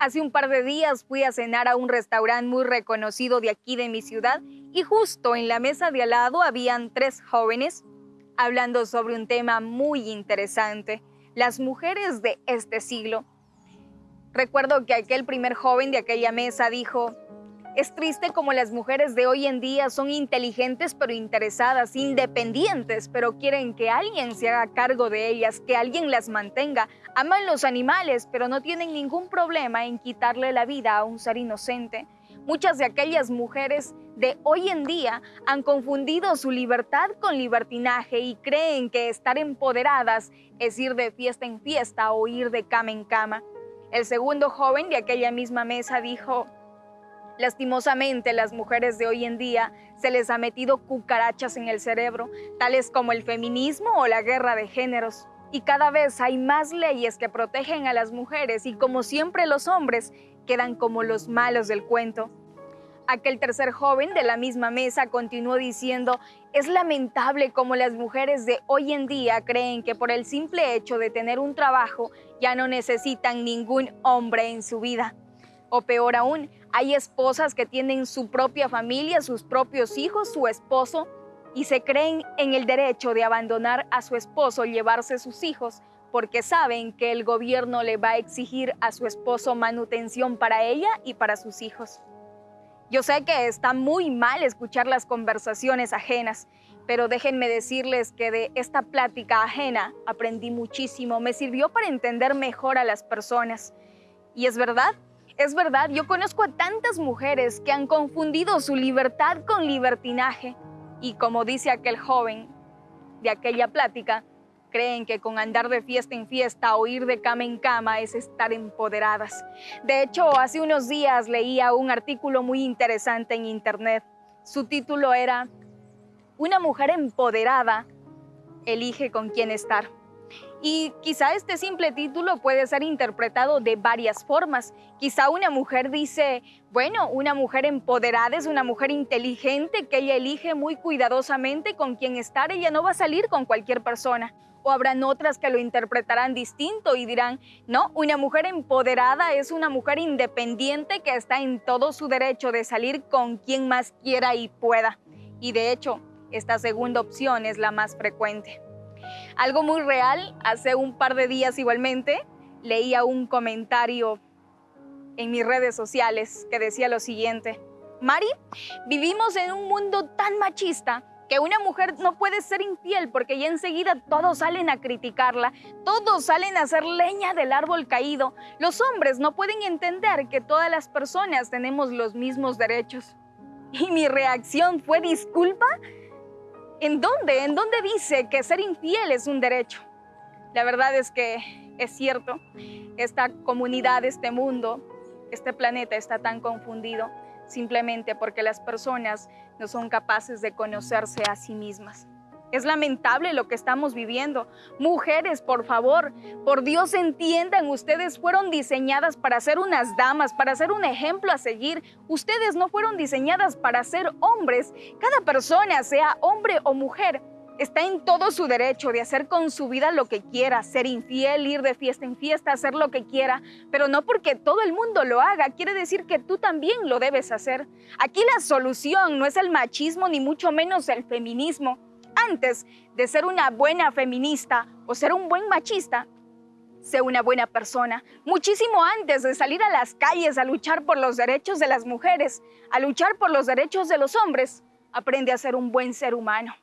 Hace un par de días fui a cenar a un restaurante muy reconocido de aquí de mi ciudad y justo en la mesa de al lado habían tres jóvenes hablando sobre un tema muy interesante, las mujeres de este siglo. Recuerdo que aquel primer joven de aquella mesa dijo, es triste como las mujeres de hoy en día son inteligentes pero interesadas, independientes, pero quieren que alguien se haga cargo de ellas, que alguien las mantenga. Aman los animales, pero no tienen ningún problema en quitarle la vida a un ser inocente. Muchas de aquellas mujeres de hoy en día han confundido su libertad con libertinaje y creen que estar empoderadas es ir de fiesta en fiesta o ir de cama en cama. El segundo joven de aquella misma mesa dijo, Lastimosamente, las mujeres de hoy en día se les ha metido cucarachas en el cerebro, tales como el feminismo o la guerra de géneros. Y cada vez hay más leyes que protegen a las mujeres y como siempre los hombres quedan como los malos del cuento. Aquel tercer joven de la misma mesa continuó diciendo, es lamentable como las mujeres de hoy en día creen que por el simple hecho de tener un trabajo ya no necesitan ningún hombre en su vida. O peor aún, hay esposas que tienen su propia familia, sus propios hijos, su esposo, y se creen en el derecho de abandonar a su esposo, llevarse sus hijos, porque saben que el gobierno le va a exigir a su esposo manutención para ella y para sus hijos. Yo sé que está muy mal escuchar las conversaciones ajenas, pero déjenme decirles que de esta plática ajena aprendí muchísimo, me sirvió para entender mejor a las personas. Y es verdad, es verdad, yo conozco a tantas mujeres que han confundido su libertad con libertinaje y como dice aquel joven de aquella plática, creen que con andar de fiesta en fiesta o ir de cama en cama es estar empoderadas. De hecho, hace unos días leía un artículo muy interesante en internet. Su título era Una mujer empoderada elige con quién estar. Y quizá este simple título puede ser interpretado de varias formas. Quizá una mujer dice, bueno, una mujer empoderada es una mujer inteligente que ella elige muy cuidadosamente con quién estar, ella no va a salir con cualquier persona. O habrán otras que lo interpretarán distinto y dirán, no, una mujer empoderada es una mujer independiente que está en todo su derecho de salir con quien más quiera y pueda. Y de hecho, esta segunda opción es la más frecuente. Algo muy real, hace un par de días igualmente, leía un comentario en mis redes sociales que decía lo siguiente. Mari, vivimos en un mundo tan machista que una mujer no puede ser infiel porque ya enseguida todos salen a criticarla, todos salen a hacer leña del árbol caído. Los hombres no pueden entender que todas las personas tenemos los mismos derechos. Y mi reacción fue, disculpa, ¿En dónde? ¿En dónde dice que ser infiel es un derecho? La verdad es que es cierto, esta comunidad, este mundo, este planeta está tan confundido simplemente porque las personas no son capaces de conocerse a sí mismas. Es lamentable lo que estamos viviendo. Mujeres, por favor, por Dios entiendan, ustedes fueron diseñadas para ser unas damas, para ser un ejemplo a seguir. Ustedes no fueron diseñadas para ser hombres. Cada persona, sea hombre o mujer, está en todo su derecho de hacer con su vida lo que quiera, ser infiel, ir de fiesta en fiesta, hacer lo que quiera, pero no porque todo el mundo lo haga, quiere decir que tú también lo debes hacer. Aquí la solución no es el machismo ni mucho menos el feminismo antes de ser una buena feminista o ser un buen machista, sé una buena persona. Muchísimo antes de salir a las calles a luchar por los derechos de las mujeres, a luchar por los derechos de los hombres, aprende a ser un buen ser humano.